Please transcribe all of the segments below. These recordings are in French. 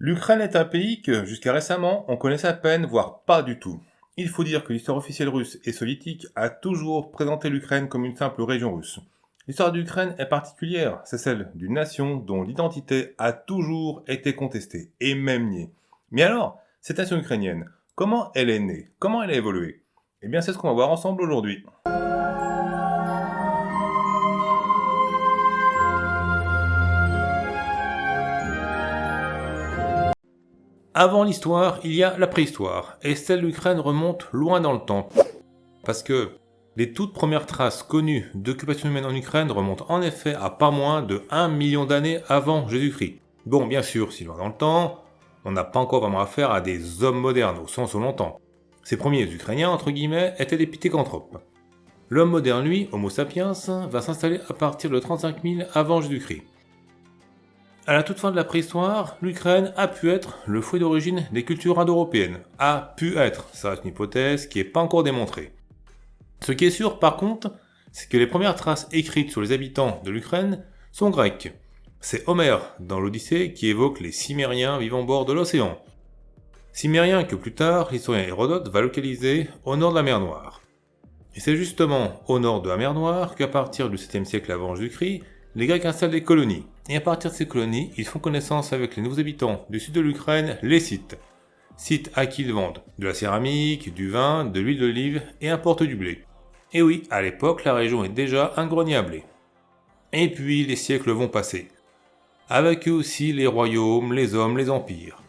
L'Ukraine est un pays que, jusqu'à récemment, on connaissait à peine, voire pas du tout. Il faut dire que l'histoire officielle russe et soviétique a toujours présenté l'Ukraine comme une simple région russe. L'histoire d'Ukraine est particulière, c'est celle d'une nation dont l'identité a toujours été contestée, et même niée. Mais alors, cette nation ukrainienne, comment elle est née? Comment elle a évolué? Eh bien c'est ce qu'on va voir ensemble aujourd'hui. Avant l'histoire, il y a la préhistoire, et celle d'Ukraine remonte loin dans le temps. Parce que les toutes premières traces connues d'occupation humaine en Ukraine remontent en effet à pas moins de 1 million d'années avant Jésus-Christ. Bon, bien sûr, si loin dans le temps, on n'a pas encore vraiment affaire à des hommes modernes au sens où longtemps. Ces premiers Ukrainiens, entre guillemets, étaient des pitécanthropes. L'homme moderne, lui, Homo sapiens, va s'installer à partir de 35 000 avant Jésus-Christ. À la toute fin de la préhistoire, l'Ukraine a pu être le fruit d'origine des cultures indo-européennes. A pu être, ça reste une hypothèse qui n'est pas encore démontrée. Ce qui est sûr par contre, c'est que les premières traces écrites sur les habitants de l'Ukraine sont grecques. C'est Homère, dans l'Odyssée, qui évoque les Cimériens vivant au bord de l'océan. Cimériens que plus tard, l'historien Hérodote va localiser au nord de la mer Noire. Et c'est justement au nord de la mer Noire qu'à partir du 7e siècle avant Jésus-Christ, les Grecs installent des colonies, et à partir de ces colonies, ils font connaissance avec les nouveaux habitants du sud de l'Ukraine, les Scythes. Scythes à qui ils vendent de la céramique, du vin, de l'huile d'olive et importent du blé. Et oui, à l'époque, la région est déjà un grenier à blé. Et puis, les siècles vont passer. Avec eux aussi les royaumes, les hommes, les empires.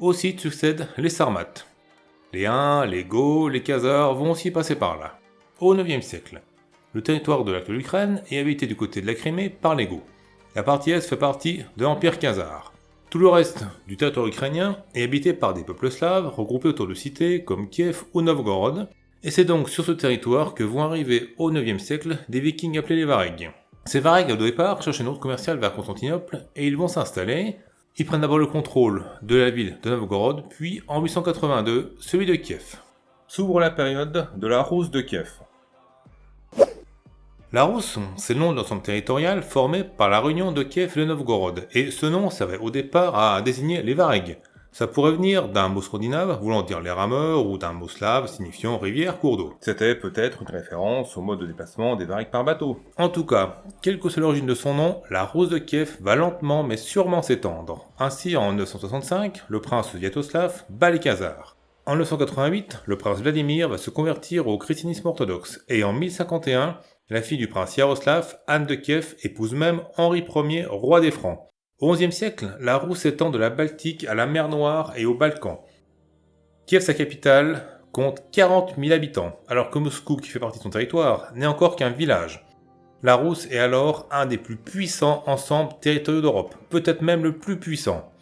Scythes succèdent les Sarmates. Les Huns, les Goths, les Khazars vont aussi passer par là, au 9e siècle. Le territoire de l'actuelle Ukraine est habité du côté de la Crimée par les Goths. La partie Est fait partie de l'Empire Khazar. Tout le reste du territoire ukrainien est habité par des peuples slaves regroupés autour de cités comme Kiev ou Novgorod, et c'est donc sur ce territoire que vont arriver au 9e siècle des vikings appelés les Varegs. Ces Varegs, au départ, cherchent une route commerciale vers Constantinople et ils vont s'installer. Ils prennent d'abord le contrôle de la ville de Novgorod, puis en 882, celui de Kiev. S'ouvre la période de la Rousse de Kiev. La Rousse, c'est le nom de l'ensemble territorial formé par la réunion de Kiev et de Novgorod, et ce nom servait au départ à désigner les Varegs. Ça pourrait venir d'un mot scandinave voulant dire les rameurs ou d'un mot slave signifiant rivière, cours d'eau. C'était peut-être une référence au mode de déplacement des Varegs par bateau. En tout cas, quelle que soit l'origine de son nom, la Rousse de Kiev va lentement mais sûrement s'étendre. Ainsi, en 965, le prince Viatoslav bat les Khazars. En 988, le prince Vladimir va se convertir au christianisme orthodoxe, et en 1051, la fille du prince Yaroslav, Anne de Kiev, épouse même Henri Ier, roi des Francs. Au XIe siècle, la roue s'étend de la Baltique à la mer Noire et aux Balkans. Kiev, sa capitale, compte 40 000 habitants, alors que Moscou, qui fait partie de son territoire, n'est encore qu'un village. La Rousse est alors un des plus puissants ensembles territoriaux d'Europe, peut-être même le plus puissant.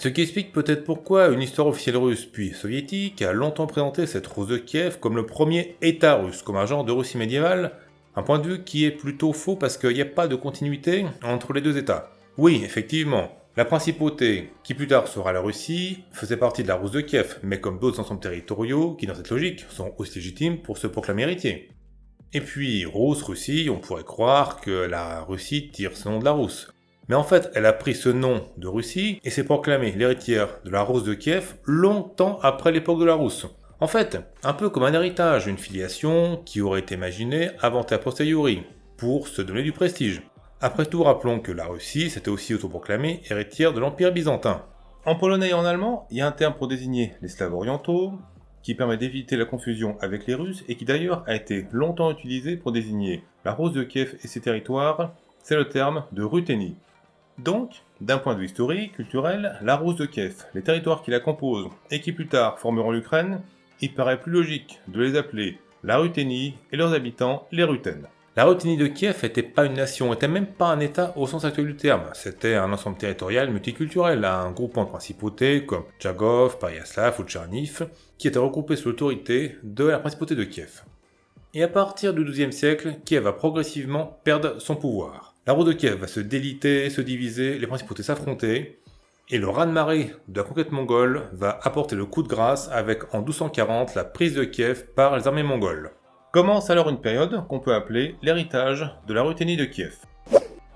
Ce qui explique peut-être pourquoi une histoire officielle russe puis soviétique a longtemps présenté cette Rousse de Kiev comme le premier État russe, comme un genre de Russie médiévale, un point de vue qui est plutôt faux parce qu'il n'y a pas de continuité entre les deux États. Oui, effectivement, la principauté, qui plus tard sera la Russie, faisait partie de la Rousse de Kiev, mais comme d'autres ensembles territoriaux qui dans cette logique sont aussi légitimes pour se proclamer héritiers. Et puis, Rousse, Russie, on pourrait croire que la Russie tire ce nom de la Rousse. Mais en fait, elle a pris ce nom de Russie et s'est proclamée l'héritière de la Rousse de Kiev longtemps après l'époque de la Rousse. En fait, un peu comme un héritage, une filiation qui aurait été imaginée avant a posteriori, pour se donner du prestige. Après tout, rappelons que la Russie s'était aussi autoproclamée héritière de l'Empire byzantin. En polonais et en allemand, il y a un terme pour désigner les Slaves orientaux, qui permet d'éviter la confusion avec les Russes, et qui d'ailleurs a été longtemps utilisé pour désigner la Rose de Kiev et ses territoires, c'est le terme de Ruthénie. Donc, d'un point de vue historique, culturel, la Rose de Kiev, les territoires qui la composent, et qui plus tard formeront l'Ukraine, il paraît plus logique de les appeler la Ruthénie et leurs habitants les Rutènes. La Ruthénie de Kiev n'était pas une nation, n'était même pas un état au sens actuel du terme. C'était un ensemble territorial multiculturel, un groupement de principautés comme Tchagov, Pariaslav ou Tcherniv, qui était regroupé sous l'autorité de la principauté de Kiev. Et à partir du XIIe siècle, Kiev va progressivement perdre son pouvoir. La roue de Kiev va se déliter, se diviser, les principautés s'affronter, et le raz-de-marée de la conquête mongole va apporter le coup de grâce avec en 1240 la prise de Kiev par les armées mongoles. Commence alors une période qu'on peut appeler l'héritage de la Ruthénie de Kiev.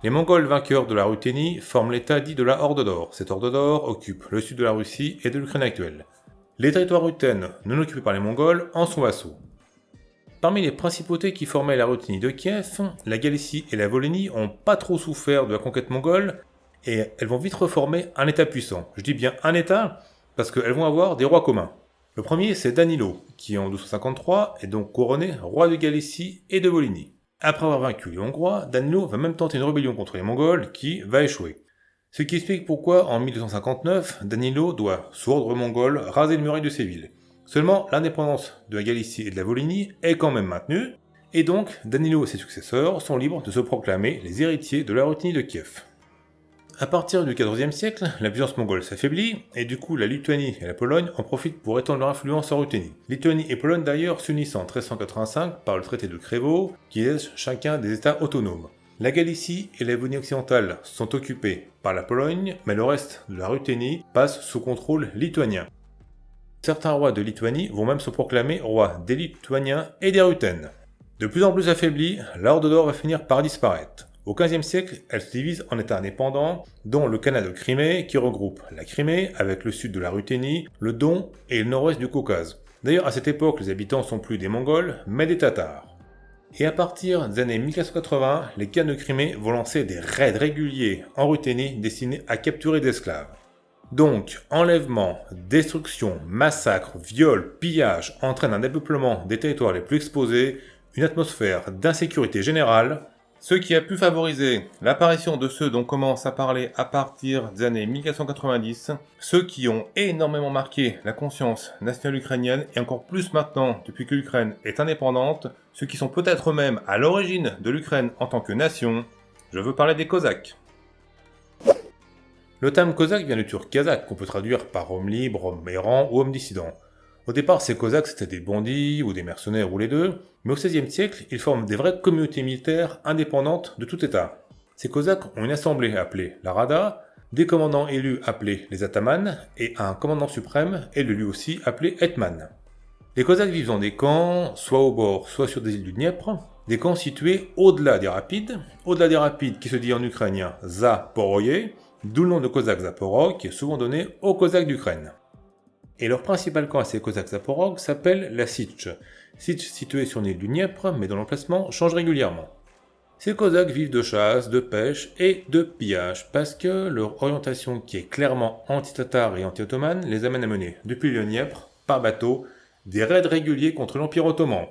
Les Mongols vainqueurs de la Ruthénie forment l'état dit de la Horde d'Or. Cette Horde d'Or occupe le sud de la Russie et de l'Ukraine actuelle. Les territoires rutènes non occupés par les Mongols en sont vassaux. Parmi les principautés qui formaient la Ruthénie de Kiev, la Galicie et la Volhynie ont pas trop souffert de la conquête mongole et elles vont vite reformer un état puissant. Je dis bien un état parce qu'elles vont avoir des rois communs. Le premier c'est Danilo, qui en 1253 est donc couronné roi de Galicie et de Volhynie. Après avoir vaincu les Hongrois, Danilo va même tenter une rébellion contre les Mongols qui va échouer. Ce qui explique pourquoi en 1259, Danilo doit, sous ordre mongol, raser le muraille de ses villes. Seulement, l'indépendance de la Galicie et de la Volhynie est quand même maintenue, et donc Danilo et ses successeurs sont libres de se proclamer les héritiers de la Ruthénie de Kiev. À partir du XIVe siècle, la puissance mongole s'affaiblit, et du coup la Lituanie et la Pologne en profitent pour étendre leur influence en Ruthénie. Lituanie et Pologne d'ailleurs s'unissent en 1385 par le traité de Crévo, qui laisse chacun des états autonomes. La Galicie et la Vonie occidentale sont occupées par la Pologne, mais le reste de la Ruthénie passe sous contrôle lituanien. Certains rois de Lituanie vont même se proclamer rois des Lituaniens et des Rutènes. De plus en plus affaiblie, l'Ordre d'Or va finir par disparaître. Au XVe siècle, elle se divise en États indépendants, dont le Canada de Crimée, qui regroupe la Crimée avec le sud de la Ruthénie, le Don et le nord-ouest du Caucase. D'ailleurs, à cette époque, les habitants sont plus des Mongols, mais des Tatars. Et à partir des années 1480, les Khans de Crimée vont lancer des raids réguliers en Ruthénie destinés à capturer des esclaves. Donc, enlèvement, destruction, massacre, viol, pillage entraînent un dépeuplement des territoires les plus exposés, une atmosphère d'insécurité générale, ce qui a pu favoriser l'apparition de ceux dont on commence à parler à partir des années 1490, ceux qui ont énormément marqué la conscience nationale ukrainienne et encore plus maintenant depuis que l'Ukraine est indépendante, ceux qui sont peut-être même à l'origine de l'Ukraine en tant que nation, je veux parler des Cosaques. Le terme Cosaque vient du turc kazakh, qu'on peut traduire par homme libre, homme errant ou homme dissident. Au départ, ces Cosaques c'était des bandits ou des mercenaires ou les deux, mais au XVIe siècle, ils forment des vraies communautés militaires indépendantes de tout État. Ces Cosaques ont une assemblée appelée la Rada, des commandants élus appelés les Atamans, et un commandant suprême élu lui aussi appelé Hetman. Les Cosaques vivent dans des camps, soit au bord, soit sur des îles du Dniepr, des camps situés au-delà des rapides, au-delà des rapides qui se dit en ukrainien Zaporoye, d'où le nom de Cosaque Zaporog qui est souvent donné aux Cosaques d'Ukraine et leur principal camp à ces Cosaques Zaporog s'appelle la Sitch. Sitch située sur l'île du Dniepr, mais dont l'emplacement change régulièrement. Ces Cosaques vivent de chasse, de pêche et de pillage, parce que leur orientation qui est clairement anti-tatar et anti-ottomane les amène à mener, depuis le Dniepr, par bateau, des raids réguliers contre l'Empire ottoman.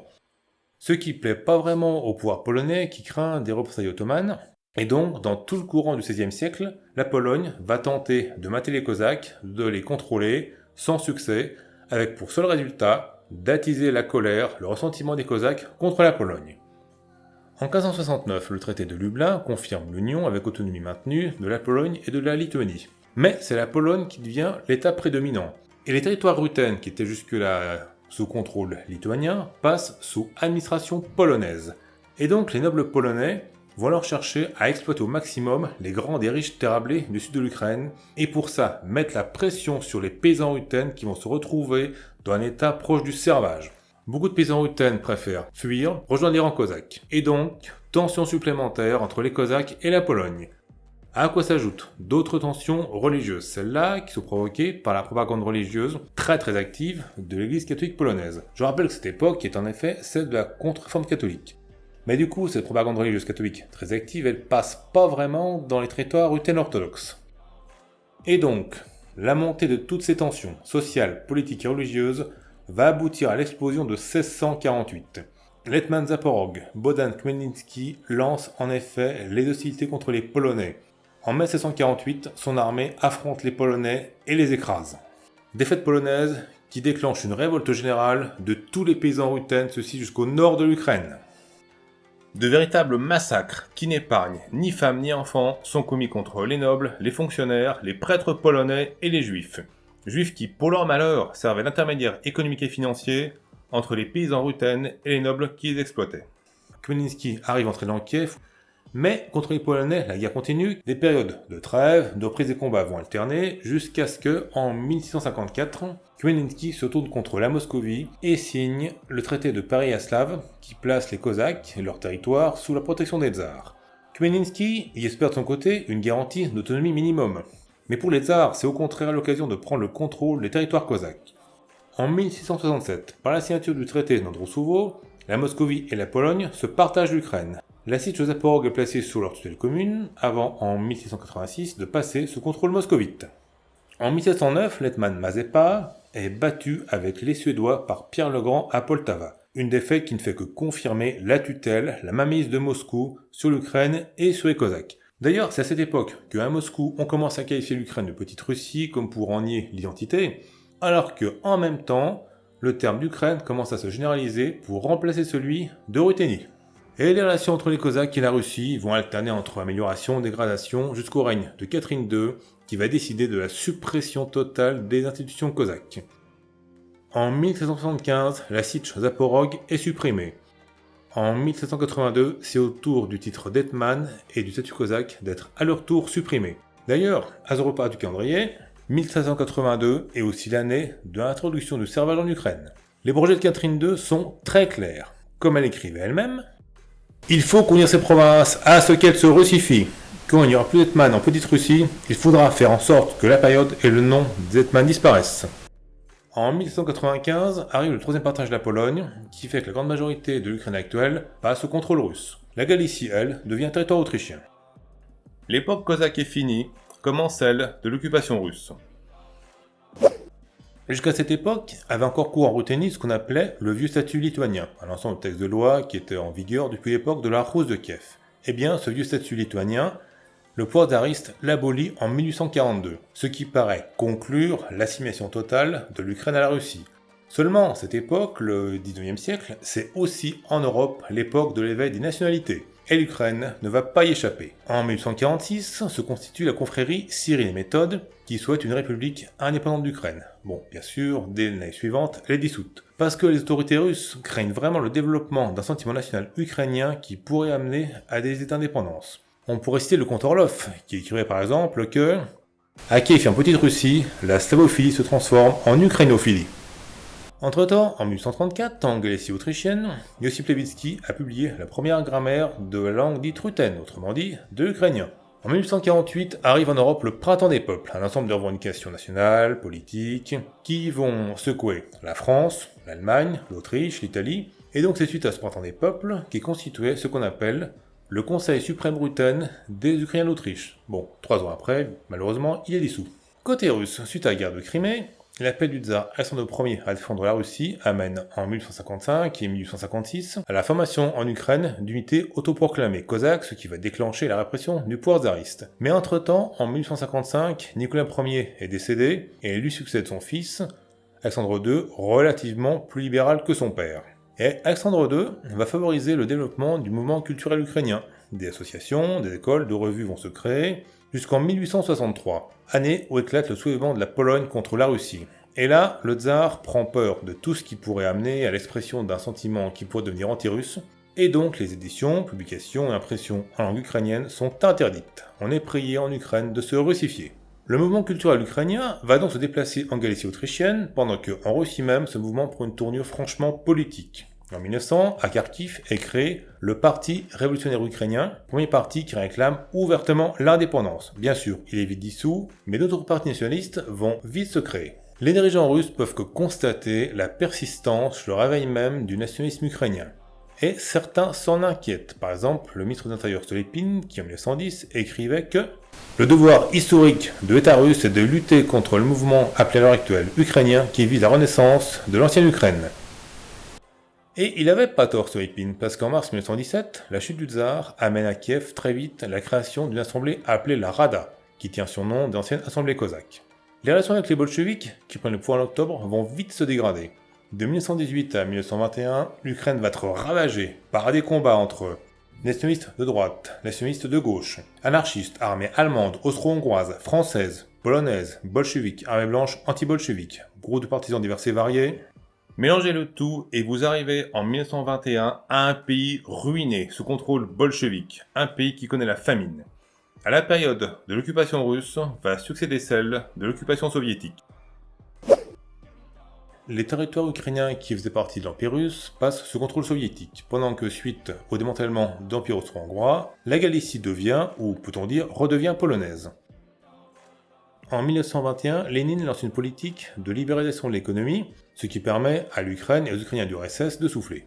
Ce qui plaît pas vraiment au pouvoir polonais qui craint des représailles ottomanes, et donc, dans tout le courant du XVIe siècle, la Pologne va tenter de mater les Cosaques, de les contrôler, sans succès, avec pour seul résultat d'attiser la colère, le ressentiment des Cosaques contre la Pologne. En 1569, le traité de Lublin confirme l'union avec autonomie maintenue de la Pologne et de la Lituanie. Mais c'est la Pologne qui devient l'état prédominant, et les territoires rutènes qui étaient jusque-là sous contrôle lituanien passent sous administration polonaise. Et donc les nobles polonais vont alors chercher à exploiter au maximum les grandes et riches terrablés du sud de l'Ukraine, et pour ça mettre la pression sur les paysans rutènes qui vont se retrouver dans un état proche du servage. Beaucoup de paysans rutènes préfèrent fuir, rejoindre les rangs cosaques, et donc tensions supplémentaires entre les cosaques et la Pologne. À quoi s'ajoutent d'autres tensions religieuses, celles-là qui sont provoquées par la propagande religieuse très très active de l'église catholique polonaise. Je rappelle que cette époque est en effet celle de la contre-réforme catholique. Mais du coup, cette propagande religieuse catholique très active, elle passe pas vraiment dans les territoires rutènes orthodoxes. Et donc, la montée de toutes ces tensions sociales, politiques et religieuses va aboutir à l'explosion de 1648. Letman Zaporog, Bodan Khmelnytsky lance en effet les hostilités contre les Polonais. En mai 1648, son armée affronte les Polonais et les écrase. Défaite polonaise qui déclenche une révolte générale de tous les paysans rutènes, ceci jusqu'au nord de l'Ukraine. De véritables massacres qui n'épargnent ni femmes ni enfants sont commis contre les nobles, les fonctionnaires, les prêtres polonais et les juifs. Juifs qui, pour leur malheur, servaient d'intermédiaires économiques et financiers entre les paysans rutènes et les nobles qui les exploitaient. Khmelnytsky arrive entrer dans Kiev, mais contre les Polonais, la guerre continue. Des périodes de trêve, de reprise des combats vont alterner, jusqu'à ce que, en 1654, Khmelnytsky se tourne contre la Moscovie et signe le traité de Paris-Aslav qui place les Cosaques et leur territoire sous la protection des tsars. Khmelnytsky y espère de son côté une garantie d'autonomie minimum. Mais pour les tsars, c'est au contraire l'occasion de prendre le contrôle des territoires cosaques. En 1667, par la signature du traité d'Androussovo, la Moscovie et la Pologne se partagent l'Ukraine. La site est placée sous leur tutelle commune, avant en 1686 de passer sous contrôle moscovite. En 1709, l'Hetman Mazepa est battu avec les Suédois par Pierre le Grand à Poltava, une défaite qui ne fait que confirmer la tutelle, la mainmise de Moscou sur l'Ukraine et sur les Cosaques. D'ailleurs, c'est à cette époque qu'à Moscou, on commence à qualifier l'Ukraine de petite Russie comme pour en nier l'identité, alors que en même temps, le terme d'Ukraine commence à se généraliser pour remplacer celui de Ruthénie. Et les relations entre les Cosaques et la Russie vont alterner entre amélioration dégradation jusqu'au règne de Catherine II, qui va décider de la suppression totale des institutions cosaques. En 1775, la Sich Zaporog est supprimée. En 1782, c'est au tour du titre d'Etman et du statut cosaque d'être à leur tour supprimés. D'ailleurs, à ce repas du calendrier, 1782 est aussi l'année de l'introduction du servage en Ukraine. Les projets de Catherine II sont très clairs. Comme elle écrivait elle-même, il faut qu'unir ces provinces à ce qu'elles se russifient. Quand il n'y aura plus d'Etman en Petite Russie, il faudra faire en sorte que la période et le nom des Hetman disparaissent. En 1795 arrive le troisième partage de la Pologne, qui fait que la grande majorité de l'Ukraine actuelle passe au contrôle russe. La Galicie, elle, devient territoire autrichien. L'époque cosaque est finie, comme celle de l'occupation russe. Jusqu'à cette époque, avait encore cours en Ruthénie ce qu'on appelait le vieux statut lituanien, un ensemble de textes de loi qui était en vigueur depuis l'époque de la Rousse de Kiev. Eh bien, ce vieux statut lituanien le pouvoir tsariste l'abolit en 1842, ce qui paraît conclure l'assimilation totale de l'Ukraine à la Russie. Seulement, cette époque, le 19e siècle, c'est aussi en Europe l'époque de l'éveil des nationalités, et l'Ukraine ne va pas y échapper. En 1846 se constitue la confrérie Cyril et Méthode, qui souhaite une république indépendante d'Ukraine. Bon, bien sûr, dès l'année suivante, elle est dissoute. Parce que les autorités russes craignent vraiment le développement d'un sentiment national ukrainien qui pourrait amener à des états d'indépendance. On pourrait citer le comte Orlov, qui écrivait par exemple que à Kiev en Petite Russie, la slavophilie se transforme en ukrainophilie. Entre-temps, en 1834, en Galicie autrichienne, Josip Levitsky a publié la première grammaire de la langue dite ruthène, autrement dit, de l'ukrainien. En 1848 arrive en Europe le Printemps des peuples, un ensemble de revendications nationales, politiques, qui vont secouer la France, l'Allemagne, l'Autriche, l'Italie, et donc c'est suite à ce Printemps des peuples qui constituait ce qu'on appelle le Conseil suprême ruthène des Ukrainiens d'Autriche. Bon, trois ans après, malheureusement, il est dissous. Côté russe, suite à la guerre de Crimée, l'appel du tsar Alexandre Ier à défendre la Russie amène en 1855 et 1856 à la formation en Ukraine d'unités autoproclamées cosaques, ce qui va déclencher la répression du pouvoir tsariste. Mais entre-temps, en 1855, Nicolas Ier est décédé et lui succède son fils, Alexandre II, relativement plus libéral que son père. Et Alexandre II va favoriser le développement du mouvement culturel ukrainien. Des associations, des écoles, de revues vont se créer, jusqu'en 1863, année où éclate le soulèvement de la Pologne contre la Russie. Et là, le tsar prend peur de tout ce qui pourrait amener à l'expression d'un sentiment qui pourrait devenir anti-russe, et donc les éditions, publications et impressions en langue ukrainienne sont interdites. On est prié en Ukraine de se russifier. Le mouvement culturel ukrainien va donc se déplacer en Galicie autrichienne, pendant que en Russie même, ce mouvement prend une tournure franchement politique. En 1900, à Kharkiv est créé le Parti révolutionnaire ukrainien, premier parti qui réclame ouvertement l'indépendance. Bien sûr, il est vite dissous, mais d'autres partis nationalistes vont vite se créer. Les dirigeants russes peuvent que constater la persistance, le réveil même du nationalisme ukrainien. Et certains s'en inquiètent. Par exemple, le ministre de l'Intérieur Stolypin, qui en 1910 écrivait que le devoir historique de l'État russe est de lutter contre le mouvement appelé à l'heure actuelle ukrainien qui vise la renaissance de l'ancienne Ukraine. Et il avait pas tort Stolypin, parce qu'en mars 1917, la chute du tsar amène à Kiev très vite la création d'une assemblée appelée la Rada, qui tient son nom d'ancienne assemblée cosaque. Les relations avec les bolcheviks, qui prennent le pouvoir en octobre, vont vite se dégrader. De 1918 à 1921, l'Ukraine va être ravagée par des combats entre nationalistes de droite, nationalistes de gauche, anarchistes, armées allemandes, austro-hongroises, françaises, polonaises, bolcheviques, armées blanches, anti-bolcheviques, groupes de partisans divers et variés. Mélangez le tout et vous arrivez en 1921 à un pays ruiné sous contrôle bolchevique, un pays qui connaît la famine. À la période de l'occupation russe va succéder celle de l'occupation soviétique. les territoires ukrainiens qui faisaient partie de l'Empire russe passent sous contrôle soviétique, pendant que suite au démantèlement de l'Empire austro-hongrois, la Galicie devient, ou peut-on dire, redevient polonaise. En 1921, Lénine lance une politique de libéralisation de l'économie, ce qui permet à l'Ukraine et aux Ukrainiens du RSS de souffler.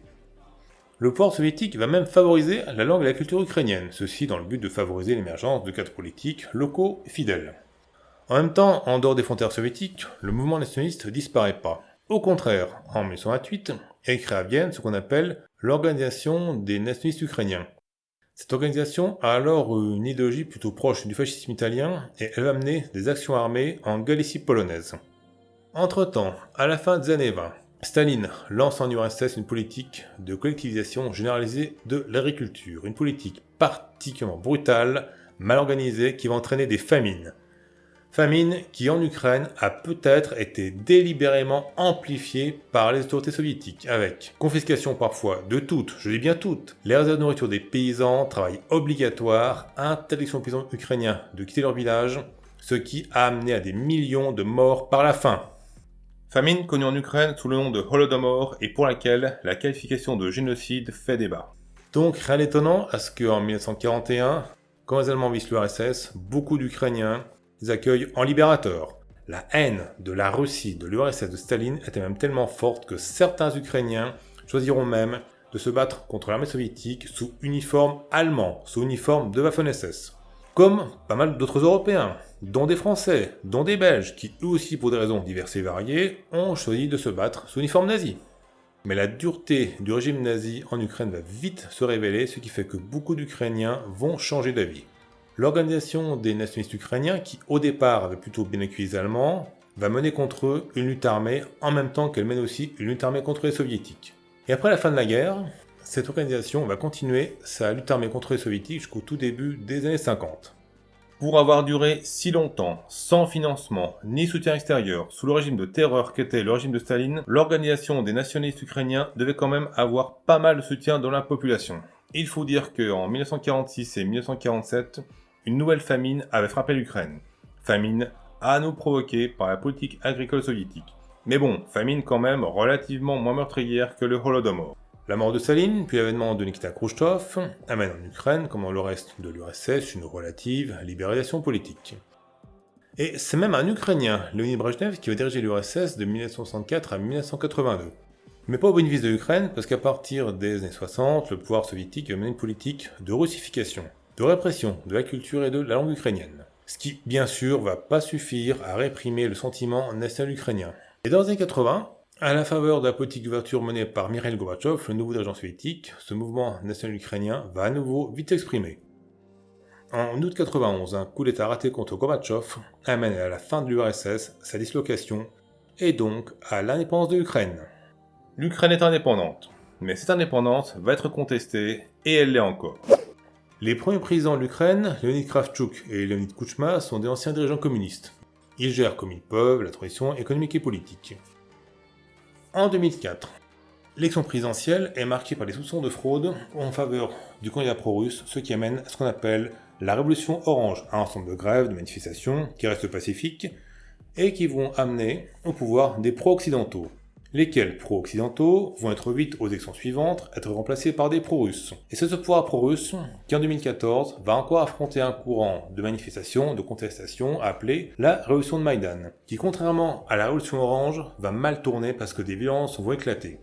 Le pouvoir soviétique va même favoriser la langue et la culture ukrainienne, ceci dans le but de favoriser l'émergence de cadres politiques locaux fidèles. En même temps, en dehors des frontières soviétiques, le mouvement nationaliste disparaît pas. Au contraire, en 1928, est créé à Vienne ce qu'on appelle l'Organisation des nationalistes ukrainiens. Cette organisation a alors une idéologie plutôt proche du fascisme italien et elle va mener des actions armées en Galicie polonaise. Entre-temps, à la fin des années 20, Staline lance en URSS une politique de collectivisation généralisée de l'agriculture, une politique particulièrement brutale, mal organisée, qui va entraîner des famines. Famine qui en Ukraine a peut-être été délibérément amplifiée par les autorités soviétiques, avec confiscation parfois de toutes, je dis bien toutes, les réserves de nourriture des paysans, travail obligatoire, interdiction aux paysans ukrainiens de quitter leur village, ce qui a amené à des millions de morts par la faim. Famine connue en Ukraine sous le nom de Holodomor et pour laquelle la qualification de génocide fait débat. Donc rien d'étonnant à ce qu'en 1941, quand les Allemands vissent l'URSS, beaucoup d'Ukrainiens les en libérateurs. La haine de la Russie, de l'URSS de Staline était même tellement forte que certains Ukrainiens choisiront même de se battre contre l'armée soviétique sous uniforme allemand, sous uniforme de Waffen-SS. Comme pas mal d'autres Européens, dont des Français, dont des Belges, qui eux aussi pour des raisons diverses et variées, ont choisi de se battre sous uniforme nazi. Mais la dureté du régime nazi en Ukraine va vite se révéler, ce qui fait que beaucoup d'Ukrainiens vont changer d'avis. L'organisation des nationalistes ukrainiens, qui au départ avait plutôt bien accueilli les Allemands, va mener contre eux une lutte armée en même temps qu'elle mène aussi une lutte armée contre les soviétiques. Et après la fin de la guerre, cette organisation va continuer sa lutte armée contre les soviétiques jusqu'au tout début des années 50. Pour avoir duré si longtemps, sans financement ni soutien extérieur, sous le régime de terreur qu'était le régime de Staline, l'organisation des nationalistes ukrainiens devait quand même avoir pas mal de soutien dans la population. Il faut dire qu'en 1946 et 1947, une nouvelle famine avait frappé l'Ukraine. Famine à nous provoquée par la politique agricole soviétique. Mais bon, famine quand même relativement moins meurtrière que le Holodomor. La mort de Staline, puis l'avènement de Nikita Khrushchev, amène en Ukraine, comme dans le reste de l'URSS, une relative libéralisation politique. Et c'est même un Ukrainien, Leonid Brezhnev, qui va diriger l'URSS de 1964 à 1982. Mais pas au bénéfice de l'Ukraine, parce qu'à partir des années 60, le pouvoir soviétique va mener une politique de russification, de répression de la culture et de la langue ukrainienne. Ce qui, bien sûr, va pas suffire à réprimer le sentiment national ukrainien. Et dans les années 80, à la faveur de la politique d'ouverture menée par Mikhail Gorbachev, le nouveau dirigeant soviétique, ce mouvement national ukrainien va à nouveau vite s'exprimer. En août 91, un coup d'état raté contre Gorbachev amène à la fin de l'URSS, sa dislocation, et donc à l'indépendance de l'Ukraine. L'Ukraine est indépendante, mais cette indépendance va être contestée, et elle l'est encore. Les premiers présidents de l'Ukraine, Leonid Kravchuk et Leonid Kuchma, sont des anciens dirigeants communistes. Ils gèrent comme ils peuvent la transition économique et politique. En 2004, l'élection présidentielle est marquée par des soupçons de fraude en faveur du candidat pro-russe, ce qui amène à ce qu'on appelle la révolution orange, un ensemble de grèves, de manifestations qui restent pacifiques et qui vont amener au pouvoir des pro-occidentaux, lesquels pro-occidentaux vont être vite aux élections suivantes être remplacés par des pro-russes. Et c'est ce pouvoir pro-russe qui en 2014 va encore affronter un courant de manifestations, de contestations appelé la révolution de Maïdan, qui contrairement à la révolution orange va mal tourner parce que des violences vont éclater.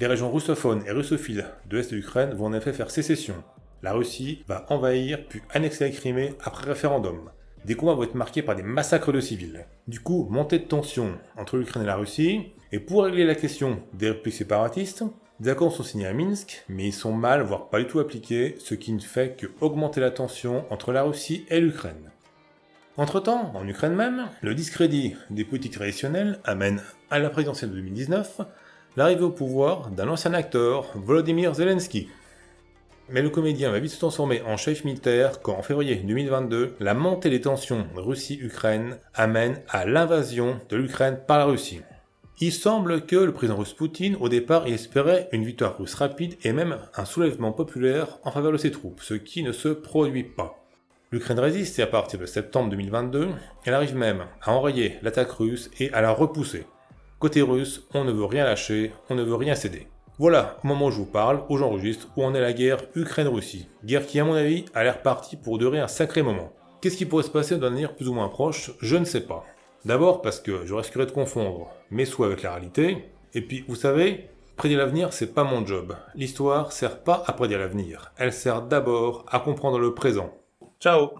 Les régions russophones et russophiles de l'Est de l'Ukraine vont en effet faire sécession. La Russie va envahir puis annexer la Crimée après référendum. Des combats vont être marqués par des massacres de civils. Du coup, montée de tension entre l'Ukraine et la Russie, et pour régler la question des républiques séparatistes, des accords sont signés à Minsk, mais ils sont mal, voire pas du tout appliqués, ce qui ne fait que augmenter la tension entre la Russie et l'Ukraine. Entre-temps, en Ukraine même, le discrédit des politiques traditionnelles amène à la présidentielle de 2019 l'arrivée au pouvoir d'un ancien acteur, Volodymyr Zelensky. Mais le comédien va vite se transformer en chef militaire quand en février 2022, la montée des tensions Russie-Ukraine amène à l'invasion de l'Ukraine par la Russie. Il semble que le président russe Poutine, au départ, espérait une victoire russe rapide et même un soulèvement populaire en faveur de ses troupes, ce qui ne se produit pas. L'Ukraine résiste et à partir de septembre 2022, elle arrive même à enrayer l'attaque russe et à la repousser. Côté russe, on ne veut rien lâcher, on ne veut rien céder. Voilà, au moment où je vous parle, où j'enregistre, où en est la guerre Ukraine-Russie. Guerre qui, à mon avis, a l'air partie pour durer un sacré moment. Qu'est-ce qui pourrait se passer d'un avenir plus ou moins proche Je ne sais pas. D'abord parce que je risquerais de confondre mes souhaits avec la réalité, et puis, vous savez, prédire l'avenir, c'est pas mon job. L'histoire sert pas à prédire l'avenir, elle sert d'abord à comprendre le présent. Ciao